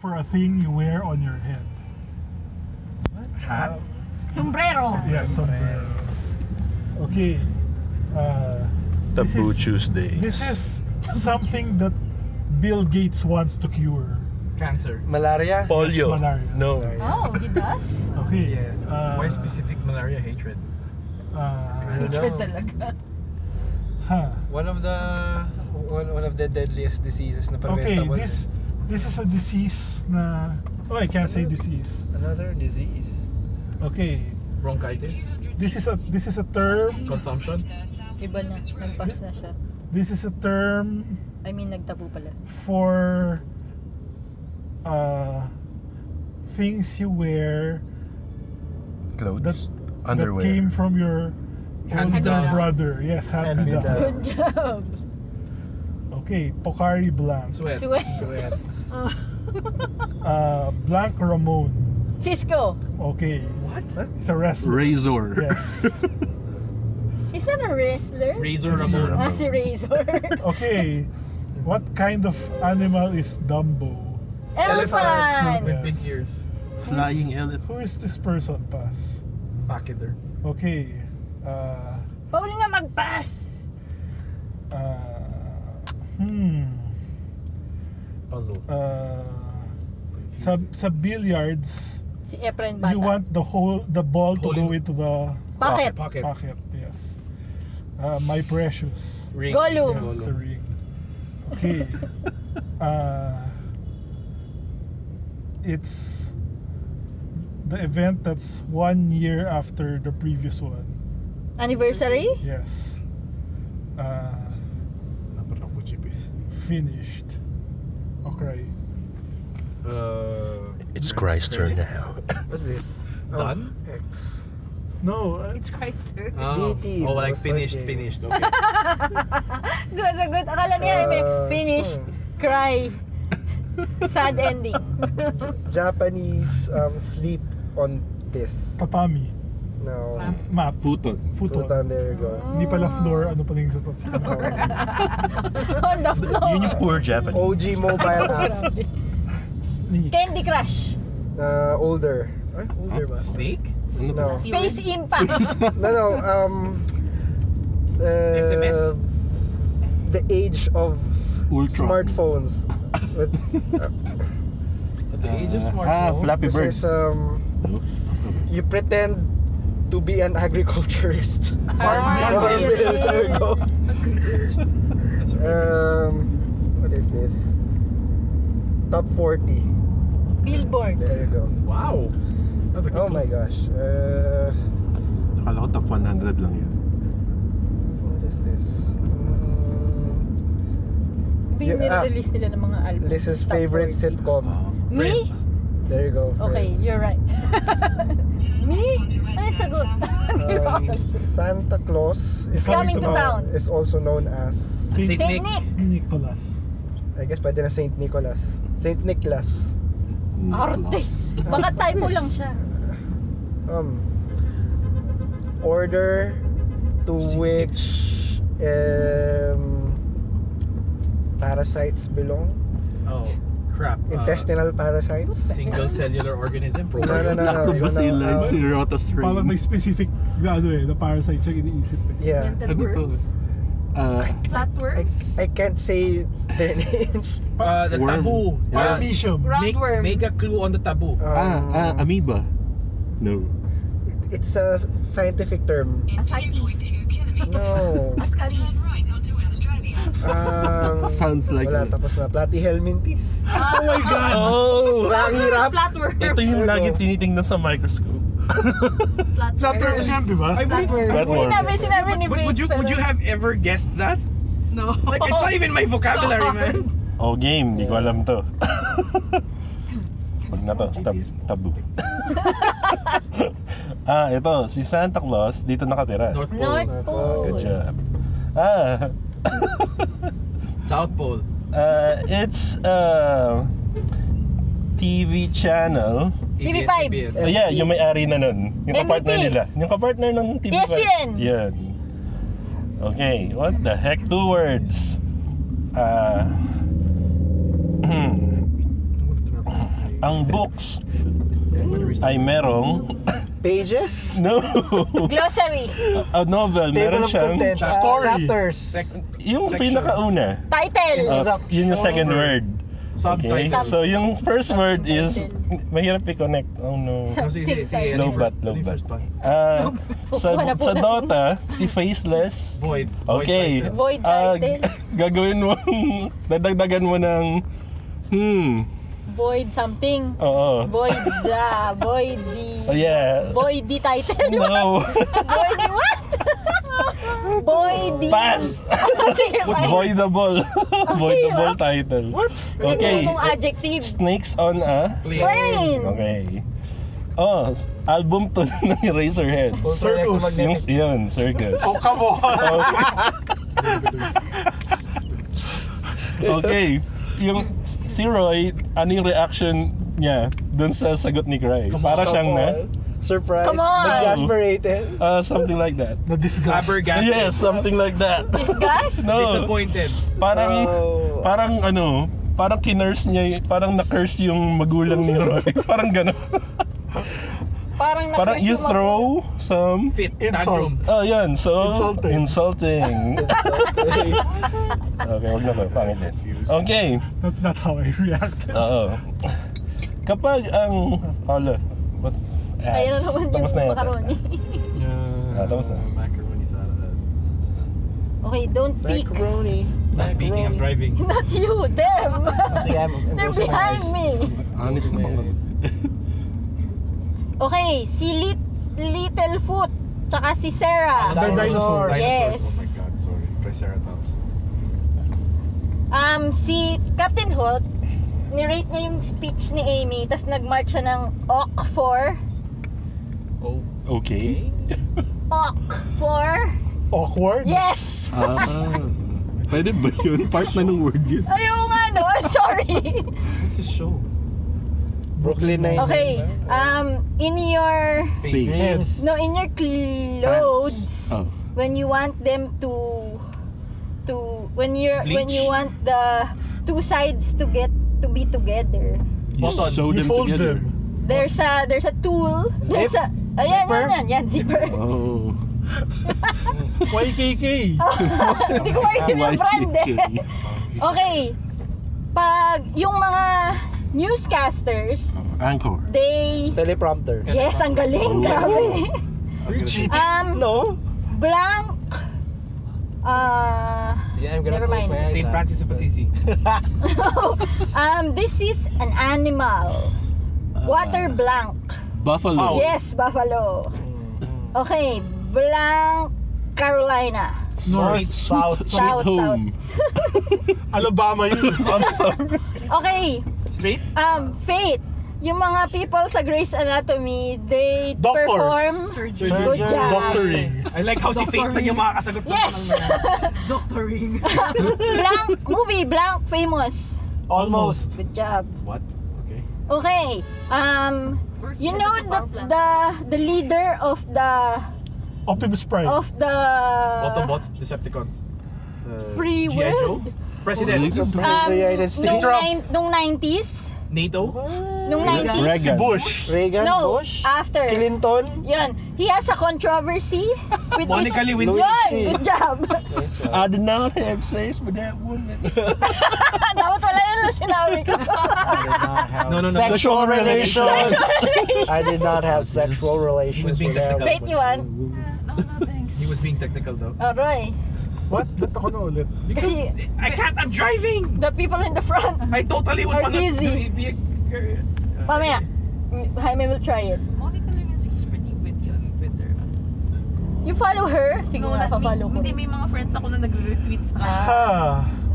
for a thing you wear on your head. Hat? Sombrero. Yes, sombrero. Okay. Uh, this Taboo is- Tuesday. This is something that Bill Gates wants to cure. Cancer. Malaria? Polio. Yes, malaria. No. Oh, he does? Okay. Yeah. Uh, Why specific malaria hatred? Uh, Hatred talaga. huh. One of the one, one of the deadliest diseases na Okay, preventable. this this is a disease na Oh, I can't say disease. Another disease. Okay. Bronchitis? This is a this is a term. Consumption? Iba na. Nag-pass na siya. This is a term I mean, nagtabo pala. for uh things you wear Clothes. that Underwear. that came from your older brother. Yes, hand me Hand me down. down. Good job. Okay, Pocari Blanc. Sweat. Sweat. Sweat. Oh. Uh, Blanc Ramon. Cisco. Okay, What? he's a wrestler. Razor. Yes. Is that a wrestler? Razor Yes, Ramon. Ah, si Razor. Okay, what kind of animal is Dumbo? Elephant. With big ears. Flying elephant. Who is this person, Pass? Pachyder. Okay. Uh, Pauli nga mag-pass. uh, hmm. Puzzle. Uh, sa, sa billiards, Si Efren Bata. you want the whole the ball to go into the Bakit? Pocket. pocket. Yes. Uh, my precious. Ring. Gollum. Yes, it's a ring. Okay. uh, it's the event that's one year after the previous one. Anniversary? Yes. Uh, finished. Okay. Uh, It's Chrysler turn now. What's this? Done? Oh, X. No, uh, It's Chrysler. Oh, BT, oh like was finished, started. finished. Okay. good, so good. Akala niya may Uh, finished, cry, sad ending. Japanese um, sleep on this. tatami. No. Map. Futon. Futon. Futon, there you go. Hindi pala floor, ano pala yung sa top. On the floor. Yun yung poor Japanese. OG mobile app. Grabe. Candy Crush. Uh, older. Ay, older ba? Snake? No. Space Impact. No, no. Um, uh, SMS? The age of Ultron. smartphones. With, uh, the age of Ah, smartphone? Flappy this is um, you pretend to be an agriculturist. Ah, Farm bill, really? there you go. Um, what is this? Top 40. Billboard. There you go. Wow. That's a good Oh my clue. gosh. Uh, Akala ko top 100 lang yun. what is this? Mm, Yung Yeah, ah. nire-release nila ng mga album. Liz's Top favorite 40. sitcom. Me? Friends. There you go. Okay, friends. you're right. Me? Ay, sagot. Um, Santa Claus is Coming to town. is also known as Saint, Saint Saint Nick. Nick. Nicholas. I guess pwede na Saint Nicholas. Saint Nicholas. Arte. Baka typo lang siya. Um, order to 66. which um, parasites belong. Oh, crap. Uh, Intestinal parasites. Single cellular organism. No, no, no, no. Lactobacillus no, no. cirrhosis Parang may specific na ano eh, na parasite siya iniisip eh. Yeah. Ano to? worms. Uh, I, Flatworms. I can't say their names. Uh, the Worm. taboo. Yeah. Uh, Paramecium. make, Roundworm. make a clue on the taboo. ah, Um, ah, amoeba. No. It's a scientific term. Ascites. No. Ascaris. Um, Sounds like Wala, it. tapos na. Platyhelminthes. Oh my God! Oh! Ang hirap. Flatworm. Ito yung laging tinitingnan sa microscope. Flatworms yan, di ba? Flatworm. Sinabi, sinabi ni would, would you would you have ever guessed that? No. Like it's not even my vocabulary, man. Oh, game. Di ko alam to. Wag na to. Tab tabu. ah, ito. Si Santa Claus dito nakatira. North Pole, North Pole. Pole. Good job. Ah, South Pole. uh, it's a TV channel. TV5. ABS-CBN. Oh, yeah, yung may-ari na nun. Yung kapartner MVP. nila. Yung kapartner ng TV5. ESPN. Yan. Okay, what the heck? Two words. Uh, hmm. ang books ay merong Pages? no Glossary. a novel Table meron of siyang contents. uh, Story. chapters. Sec- yung Sections. pinakauna Title. uh, yun yung second word okay Subtitle. so yung first word is mahirap i-connect oh no Oh, sige, sige, sige. Low Ano yung bat, first- low ano bat. first? Ah, sa, Wala po sa na. Dota, si Faceless, Void. Void okay, title. Void ah, title. gagawin mo, dadagdagan mo ng, hmm, Void something. oo. Void the. Void the. Oh, yeah. Void the title. No. Void the what? Void the. Pass! Sige, What's bye. voidable? voidable title. What? Okay. Ano mong adjective? Snakes on a, Plane. Plane. okay. Oh, album to ng Eraserhead. Circus. Yung, yun, circus. Oh, come on. Okay. Yung si Roy, ano yung reaction niya dun sa sagot ni Cry? Para siyang na, Surprise. Come on. Exasperated. uh, something like that. The disgust. Flabbergasted. Yes, something like that. Disgust? No, Disappointed. parang, Oh. parang ano, parang kinurse niya, parang na-curse yung magulang ni Roy. parang gano'n. Parang parang you throw some, Fit. Insult. Tantrum. oh yan, so, Insulting. insulting. okay, wag na ba, pangit din. Okay, That's not how I reacted. oo. Kapag ang, hala, what's, Ayun na ads. naman Tapos na yung yata. macaroni. Ah, tapos na. Macaroni salad. okay, don't peek. Macaroni. Speaking of driving. Not you, them. Sige, I'm- I'm They're behind me. Honest naman. Okay, si Lit Littlefoot, tsaka si Sarah. They're dinosaurs. Yes. Oh my god, sorry. Triceratops. Um, si Captain Holt, nirate niya yung speech ni Amy, tapos nag-mark siya ng OC for, Oh. Okay. OC for, Awkward. yes! Ah, pwede ba yun? Part na ng word yun. Ayaw nga no, I'm sorry. What's his show? Brooklyn Nine. Okay, um, in your, Face. No, in your clothes, Oh. when you want them to, to, when you're, when Bleach? you want the two sides to get, to be together, You Button. sew You them fold together. them. there's a, there's a tool, there's a, ayan, Zipper? yan, yan, yan, zipper. Oh. YKK. Hindi ko maisip yung brand eh. YKK. Okay. Pag yung mga newscasters, Anchor. they... Teleprompter. Yes, ang galing. Oh. Grabe. You're cheating. Um, No. blank... Uh, Sige, I'm gonna Never mind. my eyes. St. ah. Francis of Assisi. um, this is an animal. Water blank. Buffalo. Fowl. Yes, buffalo. Mm, Okay, blank Carolina. North. South. South, home. Alabama yun. I'm sorry. Okay, Straight? um, Faith. Yung mga people sa Grey's Anatomy, they Doctors. perform Surgeon. good job. Doctoring. I like how si Faith lang yung makakasagot ng Yes! Doctoring. blank movie, blank famous. Almost. Good job. What? Okay. Okay. Um you know the the the leader of the Optimus Prime. of the Autobots, Decepticons. Uh, free G.I. Joe? world. President. Um, nung, nine, nung 90s, NATO? nung 90s. Reagan. Bush. Reagan, No, Bush, after. Clinton. Yun. He has a controversy with Monica this. Lewinsky. Yun, good job. Yes, I did not have sex with that woman. Dapat wala yun na sinabi ko. No, no, no. Sexual relations. Sexual I did not have sexual relations being with them. Wait, you want? He was being technical though. Roy. What? Ba't ako na ulit? Kasi I can't, I'm driving! the people in the front, I totally would Are wanna busy. do- be a girl. mamaya, Jaime will try it. Monica Lewinsky's pretty with yun, with her. You follow her? Sige No, na, pa-follow ko. hindi, may mga friends ako na nagre-retweet sa kanya. Ha.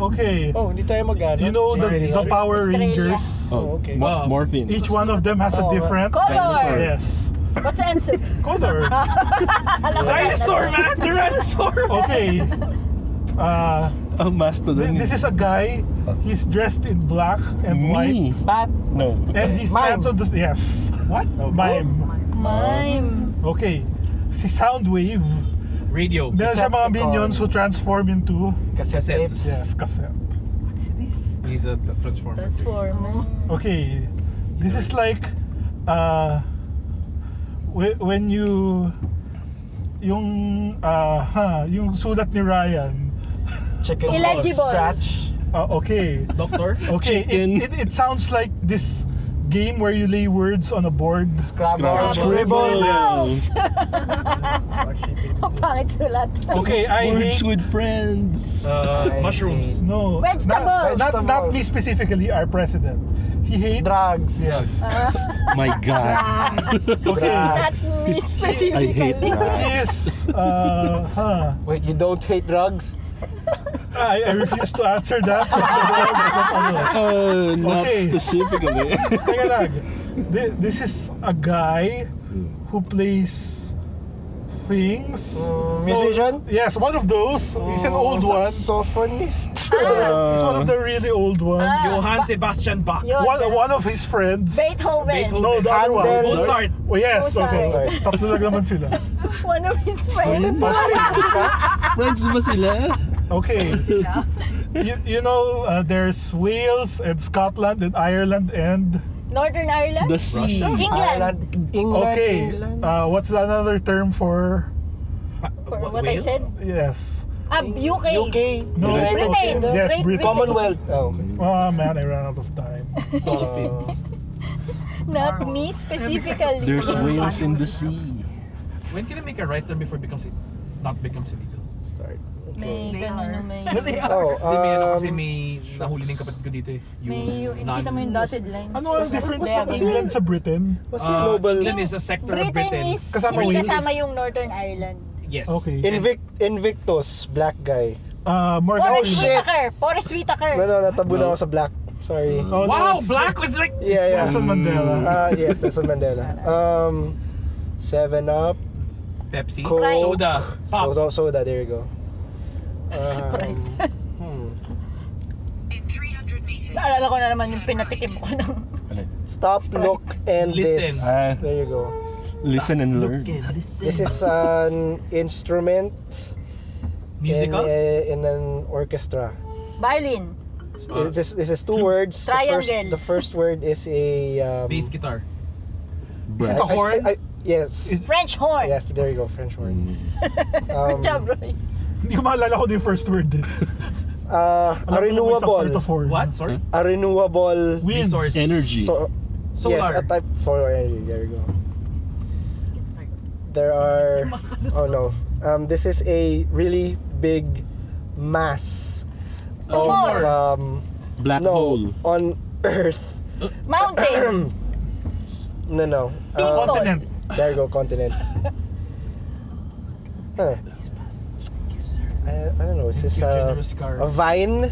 Okay. Oh, hindi tayo mag-ano. You know the, the. Power Australia. Rangers? Oh, okay. Mo- Wow. morphine. Each one of them has a Oh, different Color! Yes. What's the answer? Color. Alam ko yan. Dinosaur, man! Tyrannosaur! Okay. Uh, Oh, mastodon. this is a guy. He's dressed in black and white. Me. Bat. No. And he stands on the yes. What? Mime. Mime. Okay. Si Soundwave. Radio. Meron siya mga Decepticon. minions who transform into Cassette Cassettes. yes, cassette. What is this? He's a t- transformer. Transformer. Okay. This is like uh when you yung uh ha, yung sulat ni Ryan. Chicken Illegible. scratch. Uh, okay. Doctor? Okay, Chicken. it, it, it sounds like this game where you lay words on a board. Scrabble. Scrabble. Ang pangit sulat. Okay, I Words hate with friends. Uh, mushrooms. hate- no Vegetables. Not, not, not me specifically, our president. He hates Drugs. Yes. Ah, My God. Okay. not me specifically. I hate that. He is uh huh. Wait, you don't hate drugs? I, I refuse to answer that. Uh, not Okay. specifically. Teka lang. This is a guy who plays things. Mm, musician? Oh, yes, one of those. He's an old one. Saxophonist. He's one of the really old ones. Ah. Johann Sebastian Bach. One, one of his friends. Beethoven. Beethoven. No, the other one. Handel. Mozart. Oh, yes, Mozart. okay. Mozart. Tatlo lang naman sila. One of his friends. Friends ba sila? Okay. you, you know, uh, there's Wales and Scotland and Ireland and... Northern Ireland? The sea. England. Ireland. England. Okay. England. Uh, what's another term for... For what I said? Yes. Ah, UK. UK. No, United Britain. Kingdom. Yes, Great Britain. Commonwealth. Oh, okay. Oh man, I ran out of time. Dolphins. Not me specifically. There's whales in the sea. When can I make a right turn before it becomes it not becomes illegal? Start. May ganun na may... They Oh, Hindi, may ano kasi um, may nahuli na yung kapatid ko dito eh. May, yung, non- kita mo yung dotted line. Ano ang difference ng ganun. England sa Britain? Uh, yung global? England is a sector of Britain Britain. is Kasama hindi Wales? kasama yung Northern Ireland. Yes. Okay. Invict, Invictus, black guy. Uh, Morgan Forrest shit. Whitaker! Forrest Whitaker! No, natabu na ako sa black. Sorry. Oh, wow, it's- black was like Yeah, yeah. Nelson Mandela. Ah, yes, Nelson Mandela. Um, Seven Up, Pepsi, Coke, soda, pop. Soda, soda, there you go. Sprite. Um, hmm. Naalala ko na naman yung pinatikim ko ng... Stop, look, and Listen. this. Ah, There you go. listen and learn. This is an instrument Musical? in, a, in an orchestra. Violin. Uh, this, is, this is two words. The first, the first word is a. Um, Bass guitar. Is it I- a horn? I- I- yes. Is- French horn. Yeah, there you go, French horn. Good Um, job, Roy. Hindi ko maalala ko yung first word din. Uh, a lang may some renewable. sort of. What? Sorry? A renewable. Winds. Resource. Energy. So, Yes, Solar. a type solar energy. There you go. There are. Oh no. Um, this is a really big mass of um. Black no, hole. on Earth. Mountain. no, no. People. Um, Continent. there you go, continent. Huh. I, I don't know. Is this Give a, a vine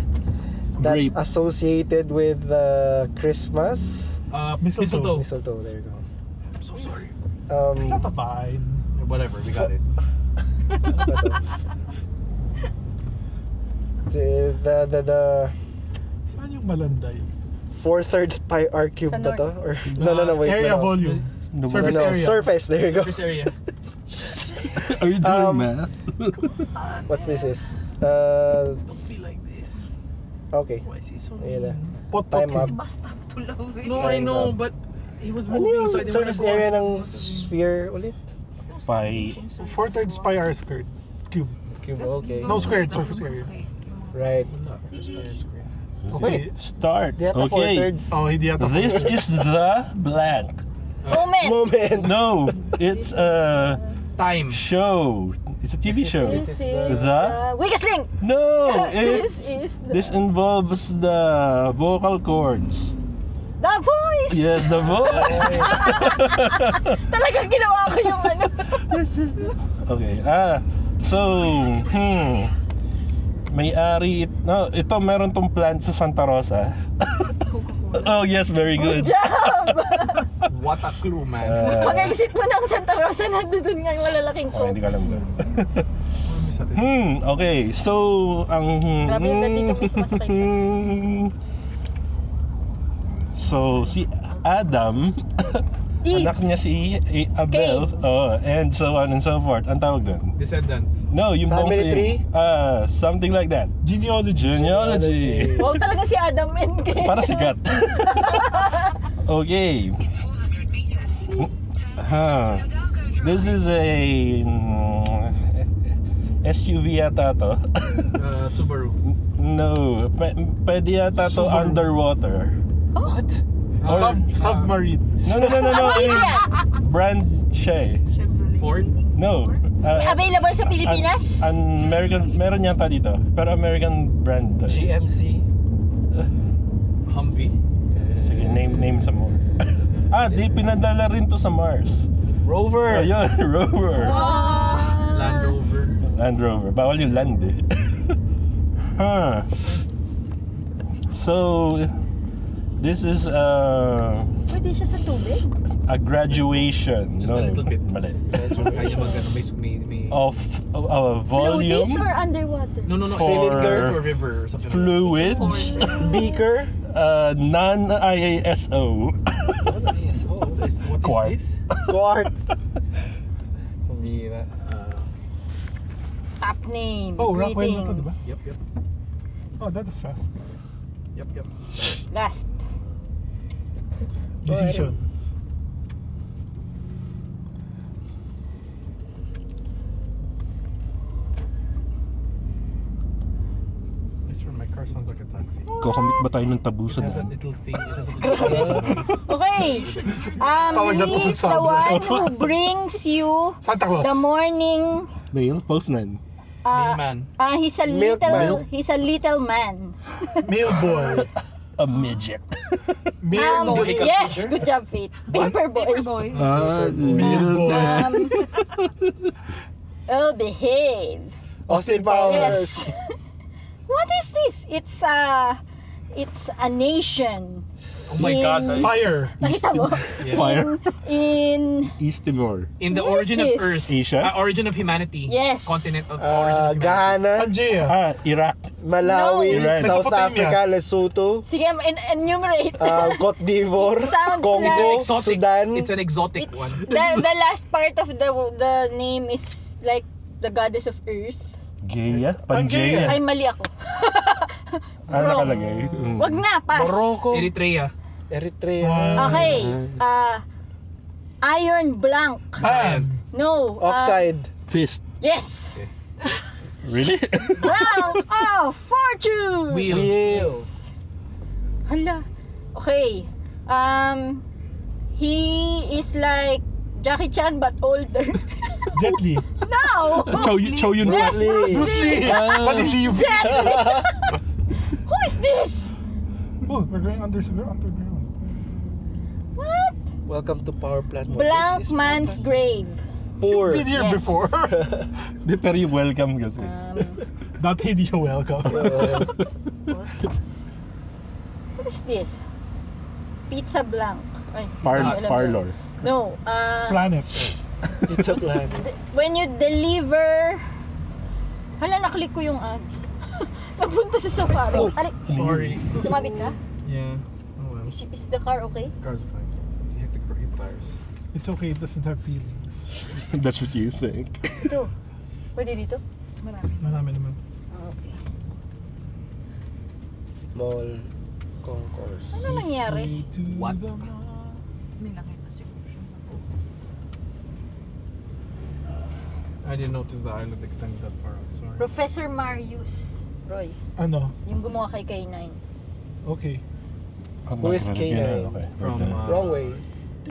that's Grape. associated with uh, Christmas? Uh, Mistletoe. mistletoe. Mistletoe. There you go. I'm so sorry. Um, It's not a vine. Whatever, we got it. the, the, the, the Saan yung malanday? four thirds pi r cube Sa to? Or, no, no, no, wait. Area no. volume. No, Surface no, no, area. Surface, there you go. Surface area. Are you doing Um, math? What's this is? Uh, Don't be like this. okay. Why is he so Ayan na. Pot Time pot. up. Si Basta to love it. No, I know, up. but he was moving, yung so I didn't surface wanna go area on. ng sphere ulit? Pi. Four thirds pi r squared. Cube. Cube, okay. No squared surface area. Right. Okay. Start. Four Okay. thirds. Oh. This is the blank. Moment. Moment. No, it's a Time. show. It's a TV This is- show. This This is is the- the... Weakest link. No, This it's is the... this involves the vocal cords. The voice! Yes, the voice. Talagang ginawa ko yung ano. this is the... Okay. Ah, so, hmm. May-ari, it- no, ito meron tong plant sa Santa Rosa. Oh, yes, very Good good. job! What a clue, man. Uh, Pag-exit mo ng Santa Rosa, nandun nga yung malalaking Oh, hindi ko alam natin. hmm, okay. So, ang... Grabe yung nandito sumasakay ka. So, si Adam, Eve. anak niya si A- Abel, oh, and so on and so forth. Ang tawag doon? Descendants. No, yung bang- Family tree? Ah, something like that. Genealogy. Genealogy. Wow, talaga si Adam and Kate. Para sikat. Okay. In 400 meters, turn Huh. left to Hidalgo Drive. This is a mm, SUV yata to. Uh, Subaru. no, p- pwede yata to Subaru. underwater. What? Or- Sub, submarine. No, no, no, no, no. I mean, brands siya eh. Ford. No. uh, Available sa Pilipinas? An, American, meron yata dito. Pero American brand. to. GMC. Humvee. Sige, name, name some more. ah, di, pinadala rin to sa Mars. Rover. Ayun, Rover. Ah. Land Rover. Land Rover. Bawal yung land eh. huh. So, this is uh, Pwede siya sa tubig? a graduation. Just no, a little bit. Mali. Kaya mag ano, may, may, may Of uh, uh, volume, Floaties or underwater? No, no, no. For- Cylinder or river or something. fluids, Beaker. uh, non-IASO. Yes, oh. Like that. What is Quart. this? Quart. Pambira. Uh, Top name. Oh, Rockwell na to, Greetings. diba? yep, yep. Oh, that is fast. Yep, yep. Last. Decision. I swear my car sounds like a taxi. Kakamit ba tayo ng It tabusan has a na? little thing. It has a little Okay. Um, he's a the sound. one who brings you Santa Claus. the morning. Mail? Postman. Uh, Mailman. uh, he's a Milkman. little. He's a little man. Mail boy. A midget. Mail Um, boy. yes, good job, Faith. Paper boy. Paperboy. Ah, little Um, oh, behave. Austin Powers. Yes. what is this? It's a, it's a nation. Oh my god. In- Fire. Nakita mo? Yeah. Fire. In, East Timor. In the Where is origin of this? Earth. Asia? Uh, origin of humanity. Yes. Continent of origin Uh, of humanity. Ghana. Pangea. Ah, Iraq. Malawi. No. Iran. South Mesopotamia. Africa. Lesotho. sige, en- enumerate. Uh, Cote d'Ivoire. It sounds Congo. Exotic. Sudan. It's an exotic It's one. the, the last part of the the name is like the goddess of earth. Gea? Pangea. Pangea. Ay, mali ako. Ah, Wrong. nakalagay. Mm. Wag na, pass. Morocco. Eritrea. Eritrea. Ah. Okay. Uh, iron blank. Pan. No. uh, Oxide. Fist. yes. Really? Blank of fortune. Wheel. Wheel. Hala. Okay. Um, he is like Jackie Chan but older. Jet Li. no. Chow, Chow Yun Yes, Lee. Bruce Bruce Lee. Ah. Paliliw. Who is this? Oh, we're going under, underground. What? Welcome to Power Plant. What Blank is this? man's grave. Poor. Been here Yes. before. Di, pero yung welcome kasi. Um, Not hindi siya welcome. Uh, what is this? Pizza blank. Ay, Par- parlor. No. Uh, Planet. Plan. th- when you deliver... Hala, naklik ko yung ads. Napunta sa safari. Oh. Alik, Sorry. sumabit ka? Yeah. Oh well. Is, is the car okay? Cars fine. You hit the, hit tires. It's okay, it doesn't have feelings. That's what you think. Ito. Pwede dito? Marami. Marami naman. Ah, Okay. Mall. Concourse. Ano nangyari? What? May nakita I didn't notice the island extended that far out. Sorry. Professor Marius. Roy, Ano? yung gumawa kay K9. Okay. Who is K9? Okay. From uh, Wrong way.